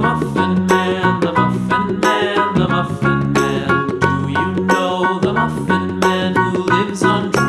Muffin Man, the Muffin Man, the Muffin Man. Do you know the Muffin Man who lives on